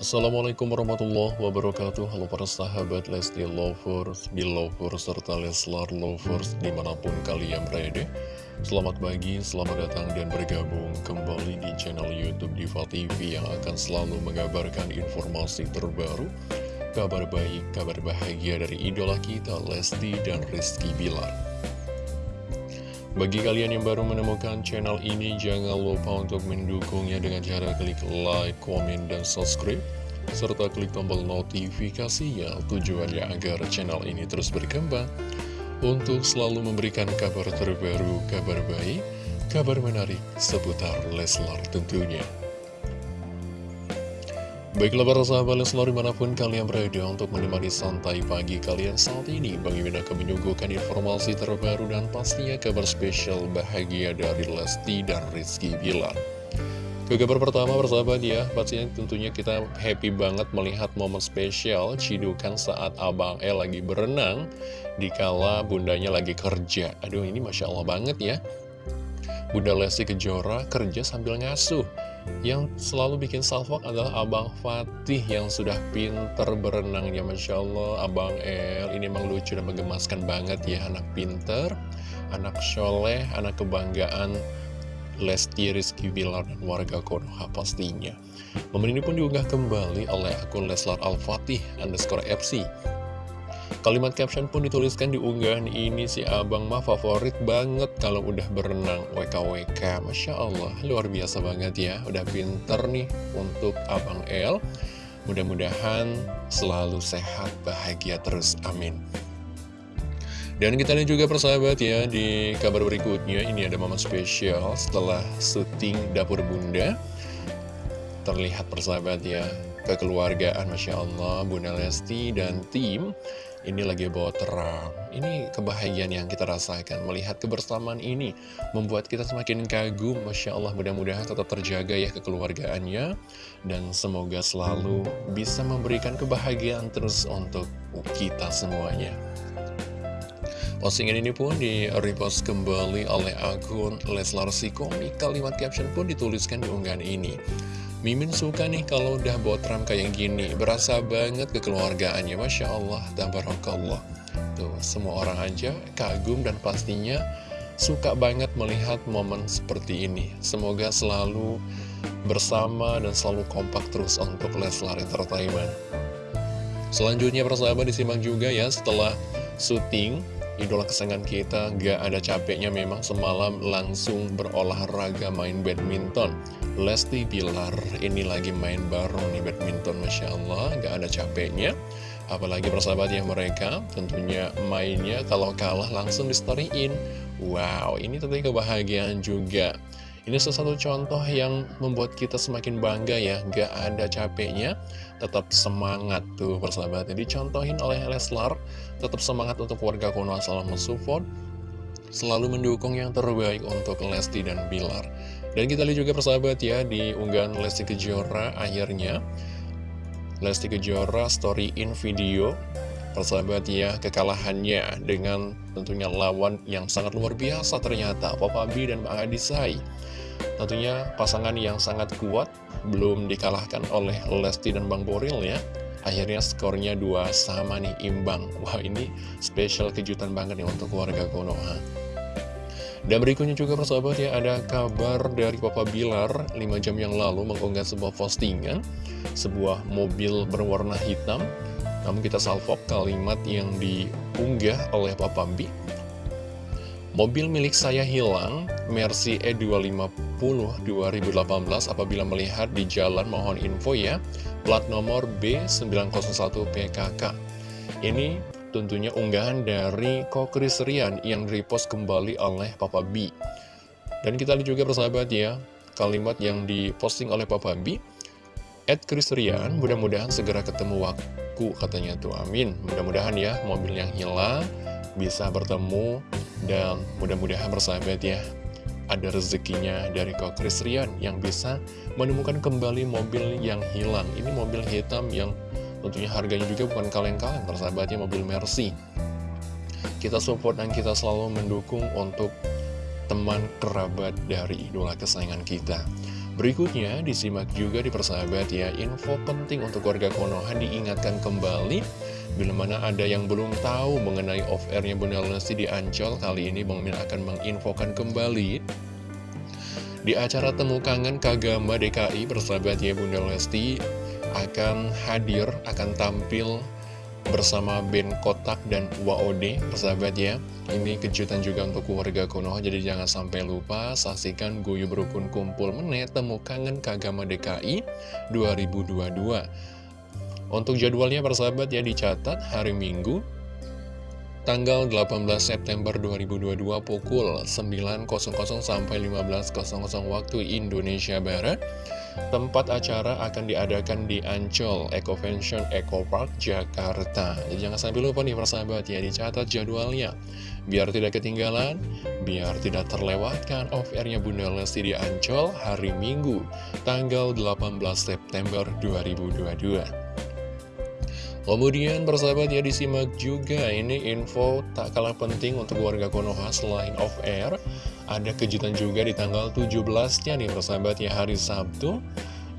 Assalamualaikum warahmatullahi wabarakatuh. Halo para sahabat Lesti Lovers, Belovers, serta Leslar Lovers di mana pun kalian berada. Selamat pagi, selamat datang dan bergabung kembali di channel Youtube Diva TV Yang akan selalu mengabarkan informasi terbaru Kabar baik, kabar bahagia dari idola kita Lesti dan Rizky Bilar bagi kalian yang baru menemukan channel ini, jangan lupa untuk mendukungnya dengan cara klik like, komen, dan subscribe. Serta klik tombol notifikasinya tujuannya agar channel ini terus berkembang. Untuk selalu memberikan kabar terbaru, kabar baik, kabar menarik seputar Leslar tentunya. Baiklah para sahabat Leslar di mana pun kalian berada untuk menemani santai pagi kalian saat ini Bang Imin akan menyuguhkan informasi terbaru dan pastinya kabar spesial bahagia dari Lesti dan Rizky Bilar. Ke kabar pertama persahabat ya, pastinya tentunya kita happy banget melihat momen spesial Cidukan saat Abang El lagi berenang Dikala bundanya lagi kerja. Aduh ini Masya Allah banget ya. Bunda Lesti Kejora kerja sambil ngasuh yang selalu bikin salvok adalah Abang Fatih yang sudah pinter berenang ya Masya Allah. Abang El ini emang lucu dan menggemaskan banget ya. Anak pinter, anak soleh, anak kebanggaan. Lesti Rizky Bilar dan warga Konoha pastinya. Momen ini pun diunggah kembali oleh akun Leslar Al-Fatih underscore FC Kalimat caption pun dituliskan di unggahan ini si abang mah favorit banget kalau udah berenang. WKWK Masya Allah luar biasa banget ya. Udah pinter nih untuk abang El. Mudah-mudahan selalu sehat bahagia terus amin. Dan kita lihat juga persahabat ya di kabar berikutnya ini ada momen spesial setelah syuting Dapur Bunda. Terlihat persahabat ya kekeluargaan Masya Allah Bunda Lesti dan tim ini lagi bawa terang. Ini kebahagiaan yang kita rasakan. Melihat kebersamaan ini Membuat kita semakin kagum. Masya Allah mudah-mudahan tetap terjaga ya kekeluargaannya. Dan semoga selalu bisa memberikan kebahagiaan terus untuk kita semuanya. Postingan ini pun di repost kembali oleh akun Leslar Si Komik. Kalimat caption pun dituliskan di unggahan ini Mimin suka nih kalau udah botram kayak gini. Berasa banget kekeluargaannya. Masya Allah, tabarakallah Tuh, semua orang aja kagum dan pastinya suka banget melihat momen seperti ini. Semoga selalu bersama dan selalu kompak terus untuk Leslar Entertainment. Selanjutnya persahabat disimak juga ya setelah syuting idola kesayangan kita gak ada capeknya memang semalam langsung berolahraga main badminton. Lesti Bilar ini lagi main bareng nih badminton Masya Allah gak ada capeknya. Apalagi persahabat ya mereka tentunya mainnya kalau kalah langsung di storyin. Wow ini tentunya kebahagiaan juga ini satu contoh yang membuat kita semakin bangga ya, gak ada capeknya, tetap semangat tuh persahabatnya. Dicontohin oleh Leslar, tetap semangat untuk warga Konoha selalu mensupport, selalu mendukung yang terbaik untuk Lesti dan Bilar. Dan kita lihat juga persahabat ya, di unggahan Lesti Kejora akhirnya, Lesti Kejora story in video persahabat ya kekalahannya dengan tentunya lawan yang sangat luar biasa ternyata Papa B dan Bang Adisai. Tentunya pasangan yang sangat kuat belum dikalahkan oleh Lesti dan Bang Boril ya. Akhirnya skornya dua sama nih imbang. Wah ini spesial kejutan banget nih untuk keluarga Konoha. Dan berikutnya juga persahabat ya ada kabar dari Papa Bilar. 5 jam yang lalu mengunggah sebuah postingan Sebuah mobil berwarna hitam Namun kita salvok kalimat yang diunggah oleh Papa B Mobil milik saya hilang, Mercy E250 2018 apabila melihat di jalan mohon info ya, plat nomor B901 PKK. Ini tentunya unggahan dari Kokris Rian yang repost kembali oleh Papa B. Dan kita lihat juga persahabat ya, kalimat yang diposting oleh Papa B, Ed Chris Rian, mudah-mudahan segera ketemu waktu katanya tuh, amin. Mudah-mudahan ya mobil yang hilang bisa bertemu dan mudah-mudahan bersahabat ya ada rezekinya dari Kok Rian yang bisa menemukan kembali mobil yang hilang. Ini mobil hitam yang tentunya harganya juga bukan kaleng-kaleng, persahabatnya mobil Mercy. Kita support dan kita selalu mendukung untuk teman kerabat dari idola kesayangan kita. Berikutnya disimak juga di persahabat ya Info penting untuk warga Konoha diingatkan kembali. Bila mana ada yang belum tahu mengenai off-airnya Bunda Lesti di Ancol Kali ini Bang Min akan menginfokan kembali. Di acara Temu Kangen Kagama DKI Persahabat ya Bunda Lesti akan hadir, akan tampil bersama band Kotak dan WOD persahabat ya. Ini kejutan juga untuk keluarga Konoha jadi jangan sampai lupa saksikan Guyu Berukun Kumpul Menet Temu Kangen Kagama DKI 2022 untuk jadwalnya persahabat ya dicatat hari Minggu tanggal 18 September 2022 pukul 9.00 sampai 15.00 waktu Indonesia Barat Tempat acara akan diadakan di Ancol Ecovention Eco Park, Jakarta. Jadi jangan sampai lupa nih persahabat ya, dicatat jadwalnya. Biar tidak ketinggalan, biar tidak terlewatkan off-airnya Bunda Lesti di Ancol hari Minggu, tanggal 18 September 2022. Kemudian persahabat ya disimak juga ini info tak kalah penting untuk warga Konoha selain off-air ada kejutan juga di tanggal 17-nya nih persahabat ya hari Sabtu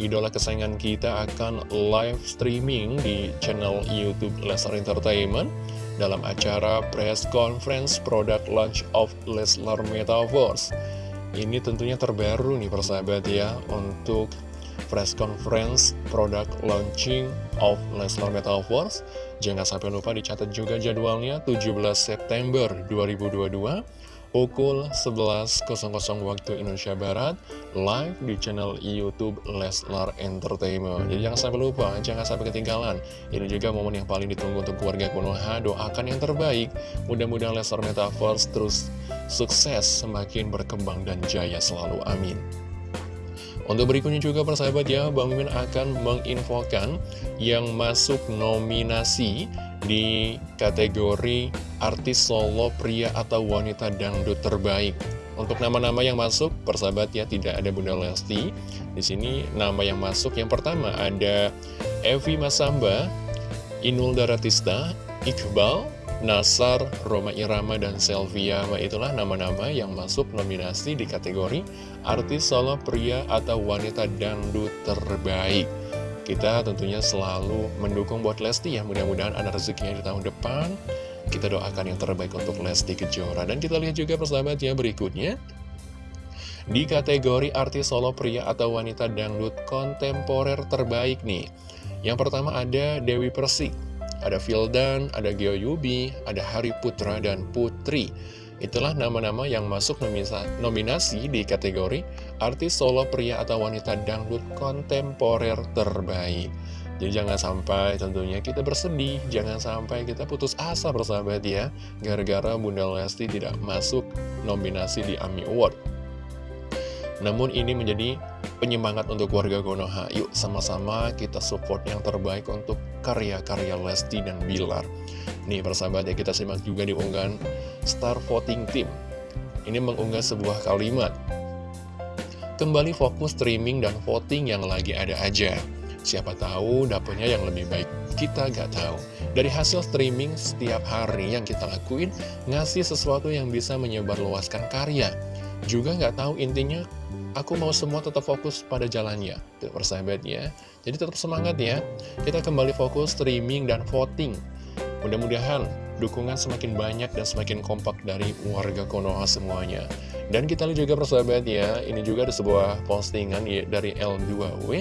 Idola kesayangan kita akan live streaming di channel Youtube Leslar Entertainment Dalam acara press conference product launch of Leslar Metaverse. Ini tentunya terbaru nih persahabat ya Untuk press conference product launching of Leslar Metaverse. Jangan sampai lupa dicatat juga jadwalnya 17 September 2022 pukul 11.00 waktu Indonesia Barat live di channel Youtube Leslar Entertainment. Jadi jangan sampai lupa, jangan sampai ketinggalan. Ini juga momen yang paling ditunggu untuk keluarga Konoha doakan yang terbaik. Mudah-mudahan Leslar Metaverse terus sukses semakin berkembang dan jaya selalu. Amin. Untuk berikutnya juga persahabat ya, Bang Mimin akan menginfokan yang masuk nominasi di kategori artis solo pria atau wanita dangdut terbaik. Untuk nama-nama yang masuk, persahabat ya tidak ada Bunda Lesti. Di sini nama yang masuk yang pertama ada Evi Masamba, Inul Daratista, Iqbal, Nasar, Roma Irama, dan Selvia. Nah, itulah nama-nama yang masuk nominasi di kategori artis solo pria atau wanita dangdut terbaik. Kita tentunya selalu mendukung buat Lesti ya, mudah-mudahan ada rezekinya di tahun depan. Kita doakan yang terbaik untuk Lesti Kejora. Dan kita lihat juga persahabat ya berikutnya. Di kategori artis solo pria atau wanita dangdut kontemporer terbaik nih. Yang pertama ada Dewi Persik, ada Vildan, ada Geo Yubi, ada Hari Putra, dan Putri. Itulah nama-nama yang masuk nominasi di kategori artis solo pria atau wanita dangdut kontemporer terbaik. Jadi jangan sampai tentunya kita bersedih, jangan sampai kita putus asa bersahabat ya, gara-gara Bunda Lesti tidak masuk nominasi di AMI Award. Namun ini menjadi penyemangat untuk warga Konoha. Yuk sama-sama kita support yang terbaik untuk karya-karya Lesti dan Bilar. Nih persahabat ya kita simak juga di unggahan Star Voting Team. Ini mengunggah sebuah kalimat. Kembali fokus streaming dan voting yang lagi ada aja. Siapa tahu dapetnya yang lebih baik. Kita gak tahu. Dari hasil streaming setiap hari yang kita lakuin, ngasih sesuatu yang bisa menyebarluaskan karya. Juga gak tahu intinya aku mau semua tetap fokus pada jalannya Tuh persahabatnya. Jadi tetap semangat ya. Kita kembali fokus streaming dan voting. Mudah-mudahan dukungan semakin banyak dan semakin kompak dari warga Konoha semuanya. Dan kita lihat juga persahabat ya Ini juga ada sebuah postingan ya, dari L2W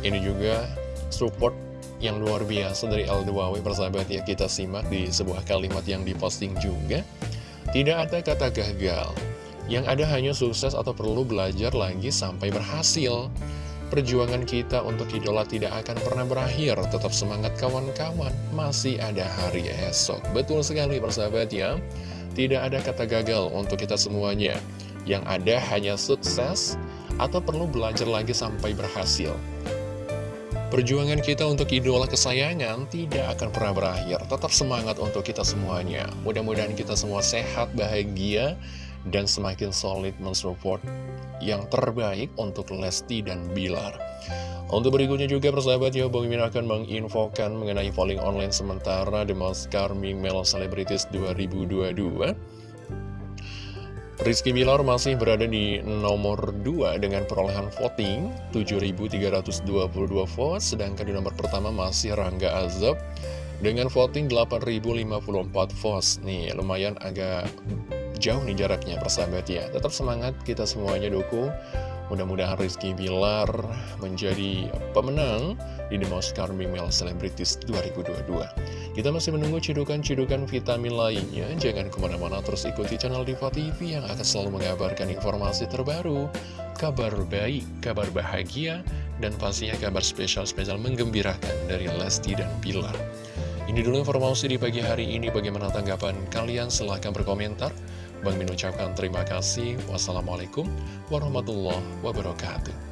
Ini juga support yang luar biasa dari L2W persahabat ya Kita simak di sebuah kalimat yang diposting juga. Tidak ada kata gagal yang ada hanya sukses atau perlu belajar lagi sampai berhasil. Perjuangan kita untuk idola tidak akan pernah berakhir. Tetap semangat kawan-kawan, masih ada hari esok. Betul sekali persahabat ya. Tidak ada kata gagal untuk kita semuanya. Yang ada hanya sukses atau perlu belajar lagi sampai berhasil. Perjuangan kita untuk idola kesayangan tidak akan pernah berakhir. Tetap semangat untuk kita semuanya. Mudah-mudahan kita semua sehat, bahagia, dan semakin solid mensupport yang terbaik untuk Lesti dan Bilar. Untuk berikutnya juga persahabat ya, Bang Mimin akan menginfokan mengenai polling online sementara The Most Charming Male Celebrities 2022. Rizky Bilar masih berada di nomor 2 dengan perolehan voting 7.322 votes, sedangkan di nomor pertama masih Rangga Azab dengan voting 8.054 votes. Nih, lumayan agak jauh nih jaraknya persahabat ya. Tetap semangat kita semuanya dukung. Mudah-mudahan Rizky Bilar menjadi pemenang di The Most Charming Male Celebrities 2022. Kita masih menunggu cidukan-cidukan vitamin lainnya. Jangan ke mana-mana terus ikuti channel Diva TV yang akan selalu mengabarkan informasi terbaru, kabar baik, kabar bahagia, dan pastinya kabar spesial-spesial menggembirakan dari Lesti dan Bilar. Ini dulu informasi di pagi hari ini. Bagaimana tanggapan kalian? Silahkan berkomentar. Bang Min ucapkan terima kasih. Wassalamualaikum warahmatullahi wabarakatuh.